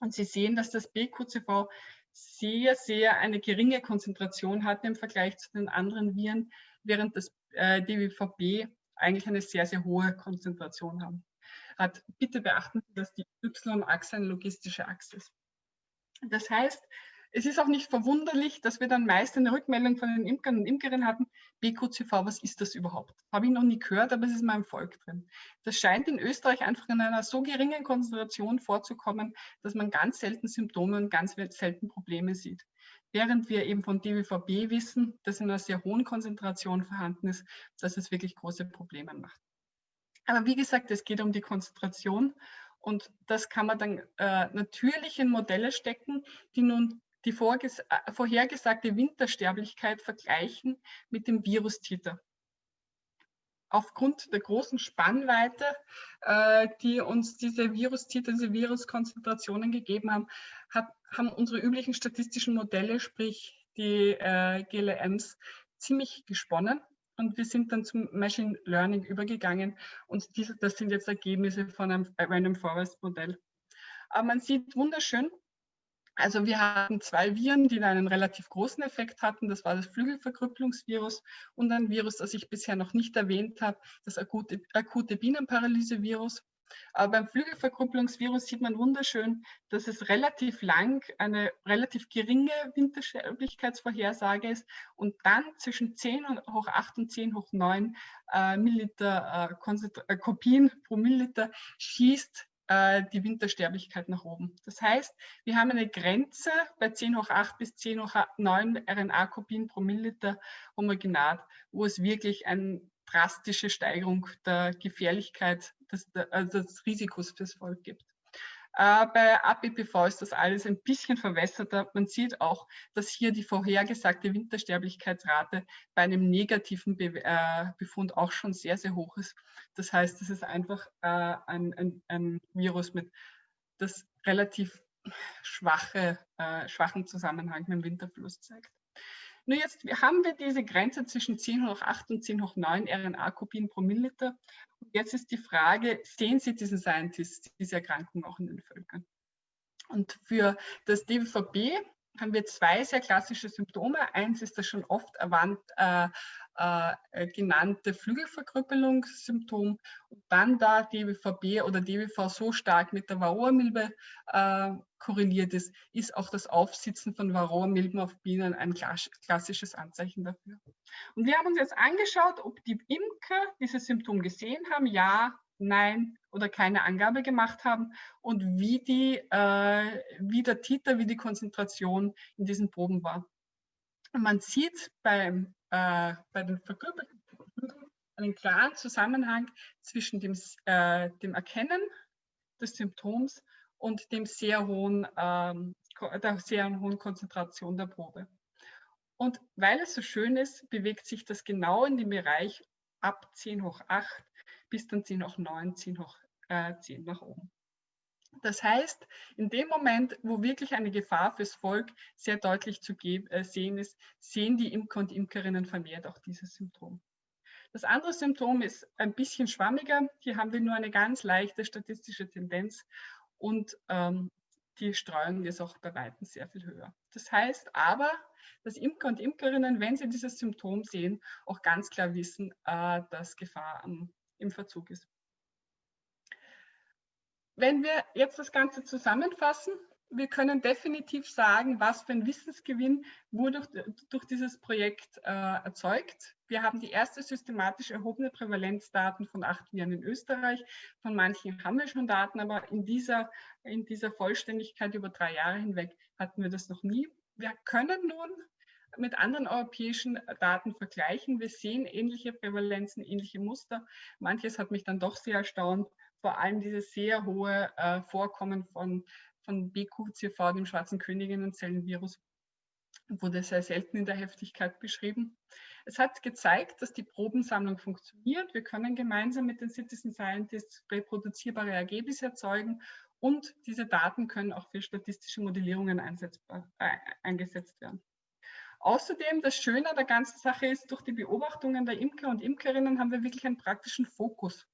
und Sie sehen, dass das BQCV sehr, sehr eine geringe Konzentration hatten im Vergleich zu den anderen Viren, während das äh, DWVB eigentlich eine sehr, sehr hohe Konzentration haben. hat. Bitte beachten Sie, dass die Y-Achse eine logistische Achse ist. Das heißt, es ist auch nicht verwunderlich, dass wir dann meist eine Rückmeldung von den Imkern und Imkerinnen hatten, BQCV, was ist das überhaupt? Habe ich noch nie gehört, aber es ist in meinem Volk drin. Das scheint in Österreich einfach in einer so geringen Konzentration vorzukommen, dass man ganz selten Symptome und ganz selten Probleme sieht. Während wir eben von DWVB wissen, dass in einer sehr hohen Konzentration vorhanden ist, dass es wirklich große Probleme macht. Aber wie gesagt, es geht um die Konzentration und das kann man dann äh, natürlich in Modelle stecken, die nun die äh, vorhergesagte Wintersterblichkeit vergleichen mit dem Virustiter. Aufgrund der großen Spannweite, äh, die uns diese Virustiter, diese Viruskonzentrationen gegeben haben, haben unsere üblichen statistischen Modelle, sprich die äh, GLMs, ziemlich gesponnen. Und wir sind dann zum Machine Learning übergegangen und diese, das sind jetzt Ergebnisse von einem Random Forest Modell. Aber man sieht wunderschön, also wir hatten zwei Viren, die einen relativ großen Effekt hatten. Das war das Flügelverkrüppelungsvirus und ein Virus, das ich bisher noch nicht erwähnt habe, das akute, akute Bienenparalysevirus. Aber beim Flügelverkrüppelungsvirus sieht man wunderschön, dass es relativ lang eine relativ geringe Wintersterblichkeitsvorhersage ist und dann zwischen 10 hoch 8 und 10 hoch 9 äh, Milliliter äh, äh, Kopien pro Milliliter schießt äh, die Wintersterblichkeit nach oben. Das heißt, wir haben eine Grenze bei 10 hoch 8 bis 10 hoch 9 RNA-Kopien pro Milliliter Homogenat, wo es wirklich eine drastische Steigerung der Gefährlichkeit, des, also des Risikos fürs Volk gibt. Äh, bei APPV ist das alles ein bisschen verwässerter. Man sieht auch, dass hier die vorhergesagte Wintersterblichkeitsrate bei einem negativen Be äh, Befund auch schon sehr, sehr hoch ist. Das heißt, es ist einfach äh, ein, ein, ein, Virus mit das relativ schwache, äh, schwachen Zusammenhang mit dem Winterfluss zeigt. Nur jetzt haben wir diese Grenze zwischen 10 hoch 8 und 10 hoch 9 RNA-Kopien pro Milliliter. Und jetzt ist die Frage, sehen Sie diesen Scientist, diese Erkrankung auch in den Völkern? Und für das DVB haben wir zwei sehr klassische Symptome. Eins ist das schon oft erwähnt, äh, äh, genannte Flügelverkrüppelungssymptom und dann da DWVB oder DWV so stark mit der Varroa-Milbe äh, korreliert ist, ist auch das Aufsitzen von Varroa-Milben auf Bienen ein klassisches Anzeichen dafür. Und wir haben uns jetzt angeschaut, ob die Imker dieses Symptom gesehen haben, ja, nein oder keine Angabe gemacht haben und wie, die, äh, wie der Titer, wie die Konzentration in diesen Proben war. Und man sieht beim, äh, bei den verkörperten einen klaren Zusammenhang zwischen dem, äh, dem Erkennen des Symptoms und dem sehr hohen, ähm, der sehr hohen Konzentration der Probe. Und weil es so schön ist, bewegt sich das genau in dem Bereich ab 10 hoch 8 bis dann 10 hoch 9, 10 hoch äh, 10 nach oben. Das heißt, in dem Moment, wo wirklich eine Gefahr fürs Volk sehr deutlich zu äh, sehen ist, sehen die Imker und Imkerinnen vermehrt auch dieses Symptom. Das andere Symptom ist ein bisschen schwammiger. Hier haben wir nur eine ganz leichte statistische Tendenz und ähm, die Streuung ist auch bei Weitem sehr viel höher. Das heißt aber, dass Imker und Imkerinnen, wenn sie dieses Symptom sehen, auch ganz klar wissen, äh, dass Gefahr am im Verzug ist. Wenn wir jetzt das Ganze zusammenfassen, wir können definitiv sagen, was für ein Wissensgewinn wurde durch, durch dieses Projekt äh, erzeugt. Wir haben die erste systematisch erhobene Prävalenzdaten von acht Viren in Österreich. Von manchen haben wir schon Daten, aber in dieser, in dieser Vollständigkeit über drei Jahre hinweg hatten wir das noch nie. Wir können nun mit anderen europäischen Daten vergleichen. Wir sehen ähnliche Prävalenzen, ähnliche Muster. Manches hat mich dann doch sehr erstaunt, vor allem dieses sehr hohe äh, Vorkommen von, von BQCV, dem schwarzen Königinnenzellenvirus, wurde sehr selten in der Heftigkeit beschrieben. Es hat gezeigt, dass die Probensammlung funktioniert. Wir können gemeinsam mit den Citizen Scientists reproduzierbare Ergebnisse erzeugen und diese Daten können auch für statistische Modellierungen äh, eingesetzt werden. Außerdem, das Schöne der ganzen Sache ist, durch die Beobachtungen der Imker und Imkerinnen haben wir wirklich einen praktischen Fokus.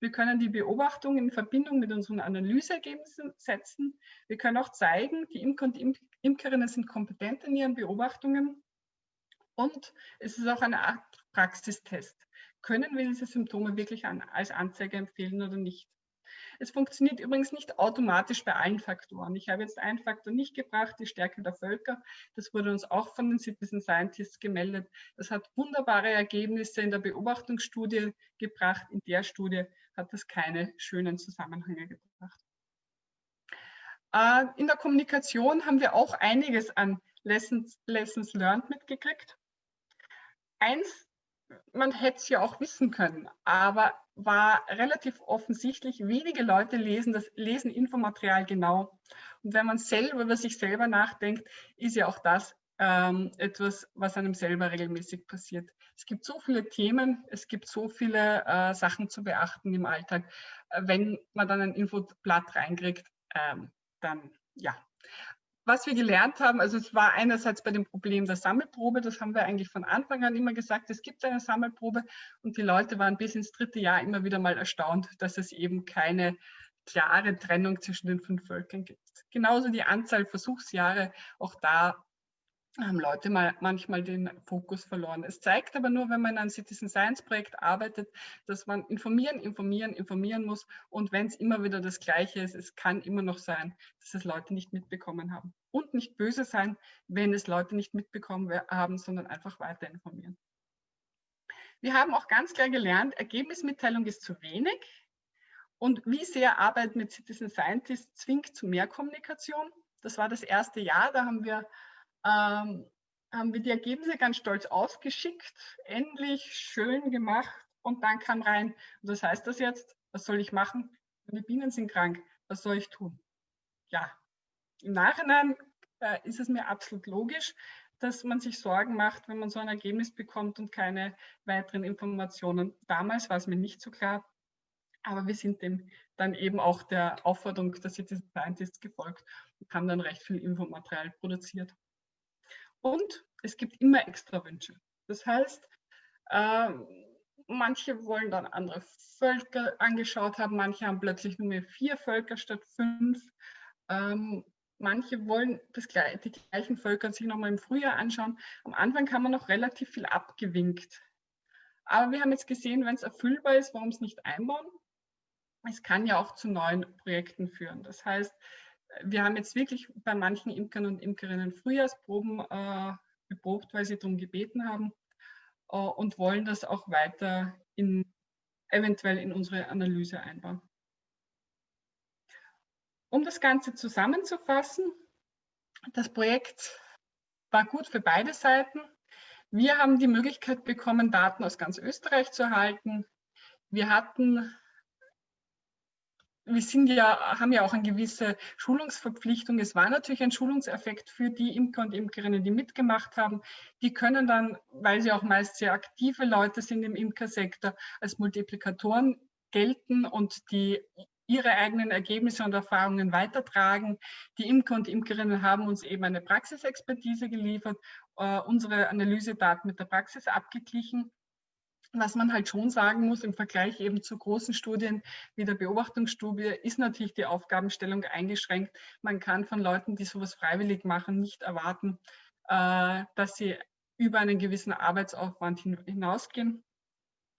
Wir können die Beobachtung in Verbindung mit unseren Analyseergebnissen setzen. Wir können auch zeigen, die Imker und Imkerinnen sind kompetent in ihren Beobachtungen und es ist auch eine Art Praxistest. Können wir diese Symptome wirklich an, als Anzeige empfehlen oder nicht? Es funktioniert übrigens nicht automatisch bei allen Faktoren. Ich habe jetzt einen Faktor nicht gebracht, die Stärke der Völker. Das wurde uns auch von den Citizen Scientists gemeldet. Das hat wunderbare Ergebnisse in der Beobachtungsstudie gebracht. In der Studie hat das keine schönen Zusammenhänge gebracht. Äh, in der Kommunikation haben wir auch einiges an Lessons, Lessons learned mitgekriegt. Eins, man hätte es ja auch wissen können, aber war relativ offensichtlich, wenige Leute lesen das lesen Infomaterial genau. Und wenn man selber über sich selber nachdenkt, ist ja auch das ähm, etwas, was einem selber regelmäßig passiert. Es gibt so viele Themen, es gibt so viele äh, Sachen zu beachten im Alltag. Äh, wenn man dann ein Infoblatt reinkriegt, ähm, dann ja. Was wir gelernt haben, also es war einerseits bei dem Problem der Sammelprobe, das haben wir eigentlich von Anfang an immer gesagt, es gibt eine Sammelprobe und die Leute waren bis ins dritte Jahr immer wieder mal erstaunt, dass es eben keine klare Trennung zwischen den fünf Völkern gibt. Genauso die Anzahl Versuchsjahre, auch da haben Leute mal manchmal den Fokus verloren. Es zeigt aber nur, wenn man in einem Citizen Science Projekt arbeitet, dass man informieren, informieren, informieren muss. Und wenn es immer wieder das Gleiche ist, es kann immer noch sein, dass es Leute nicht mitbekommen haben. Und nicht böse sein, wenn es Leute nicht mitbekommen haben, sondern einfach weiter informieren. Wir haben auch ganz klar gelernt, Ergebnismitteilung ist zu wenig. Und wie sehr Arbeit mit Citizen Scientists zwingt zu mehr Kommunikation. Das war das erste Jahr, da haben wir ähm, haben wir die Ergebnisse ganz stolz ausgeschickt, endlich schön gemacht und dann kam rein, was heißt das jetzt? Was soll ich machen? Meine Bienen sind krank, was soll ich tun? Ja, im Nachhinein äh, ist es mir absolut logisch, dass man sich Sorgen macht, wenn man so ein Ergebnis bekommt und keine weiteren Informationen. Damals war es mir nicht so klar, aber wir sind dem dann eben auch der Aufforderung der Citizen Scientists gefolgt und haben dann recht viel Infomaterial produziert. Und es gibt immer extra Wünsche. Das heißt, äh, manche wollen dann andere Völker angeschaut haben, manche haben plötzlich nur mehr vier Völker statt fünf. Ähm, manche wollen das, die gleichen Völker sich nochmal im Frühjahr anschauen. Am Anfang kann man noch relativ viel abgewinkt. Aber wir haben jetzt gesehen, wenn es erfüllbar ist, warum es nicht einbauen? Es kann ja auch zu neuen Projekten führen. Das heißt, wir haben jetzt wirklich bei manchen Imkern und Imkerinnen Frühjahrsproben äh, geprobt, weil sie darum gebeten haben äh, und wollen das auch weiter in, eventuell in unsere Analyse einbauen. Um das Ganze zusammenzufassen, das Projekt war gut für beide Seiten. Wir haben die Möglichkeit bekommen, Daten aus ganz Österreich zu erhalten. Wir hatten wir sind ja, haben ja auch eine gewisse Schulungsverpflichtung. Es war natürlich ein Schulungseffekt für die Imker und Imkerinnen, die mitgemacht haben. Die können dann, weil sie auch meist sehr aktive Leute sind im Imkersektor, als Multiplikatoren gelten und die ihre eigenen Ergebnisse und Erfahrungen weitertragen. Die Imker und Imkerinnen haben uns eben eine Praxisexpertise geliefert, äh, unsere Analysedaten mit der Praxis abgeglichen was man halt schon sagen muss im Vergleich eben zu großen Studien wie der Beobachtungsstudie, ist natürlich die Aufgabenstellung eingeschränkt. Man kann von Leuten, die sowas freiwillig machen, nicht erwarten, äh, dass sie über einen gewissen Arbeitsaufwand hinausgehen.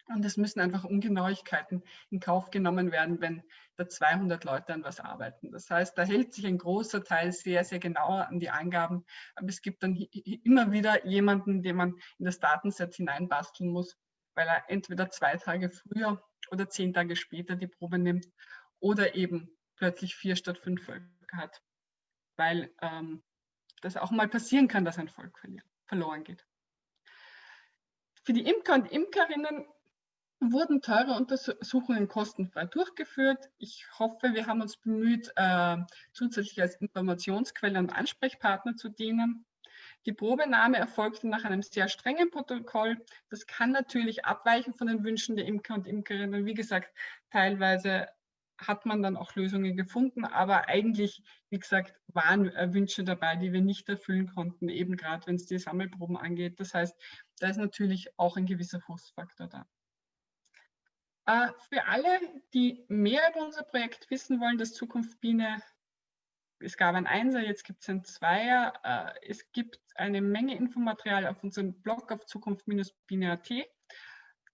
Und es müssen einfach Ungenauigkeiten in Kauf genommen werden, wenn da 200 Leute an was arbeiten. Das heißt, da hält sich ein großer Teil sehr, sehr genauer an die Angaben. Aber es gibt dann immer wieder jemanden, den man in das Datenset hineinbasteln muss, weil er entweder zwei Tage früher oder zehn Tage später die Probe nimmt oder eben plötzlich vier statt fünf Völker hat, weil ähm, das auch mal passieren kann, dass ein Volk verloren geht. Für die Imker und Imkerinnen wurden teure Untersuchungen kostenfrei durchgeführt. Ich hoffe, wir haben uns bemüht, äh, zusätzlich als Informationsquelle und Ansprechpartner zu dienen. Die Probenahme erfolgte nach einem sehr strengen Protokoll. Das kann natürlich abweichen von den Wünschen der Imker und Imkerinnen. Wie gesagt, teilweise hat man dann auch Lösungen gefunden, aber eigentlich, wie gesagt, waren Wünsche dabei, die wir nicht erfüllen konnten, eben gerade wenn es die Sammelproben angeht. Das heißt, da ist natürlich auch ein gewisser Frustfaktor da. Äh, für alle, die mehr über unser Projekt wissen wollen, das Zukunft Biene es gab ein Einser, jetzt gibt es ein Zweier. Äh, es gibt eine Menge Infomaterial auf unserem Blog auf zukunft-biene.at.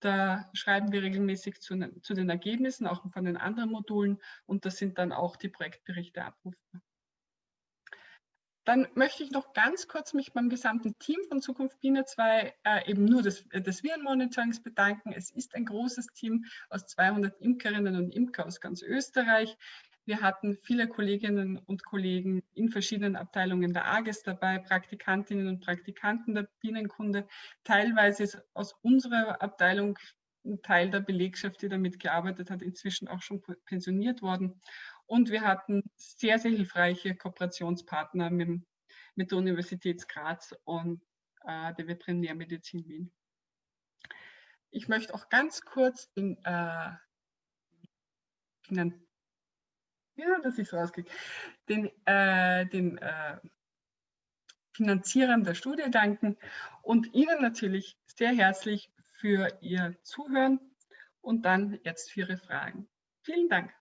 Da schreiben wir regelmäßig zu, zu, den Ergebnissen, auch von den anderen Modulen und das sind dann auch die Projektberichte abrufbar. Dann möchte ich noch ganz kurz mich beim gesamten Team von Zukunft Biene 2 äh, eben nur des, des Virenmonitorings bedanken. Es ist ein großes Team aus 200 Imkerinnen und Imker aus ganz Österreich. Wir hatten viele Kolleginnen und Kollegen in verschiedenen Abteilungen der AGES dabei, Praktikantinnen und Praktikanten der Bienenkunde. Teilweise ist aus unserer Abteilung ein Teil der Belegschaft, die damit gearbeitet hat, inzwischen auch schon pensioniert worden. Und wir hatten sehr, sehr hilfreiche Kooperationspartner mit, mit der Universität Graz und äh, der Veterinärmedizin Wien. Ich möchte auch ganz kurz den, äh, ja, das ist rausgekriegt, den, äh, den äh, Finanzierern der Studie danken und Ihnen natürlich sehr herzlich für Ihr Zuhören und dann jetzt für Ihre Fragen. Vielen Dank.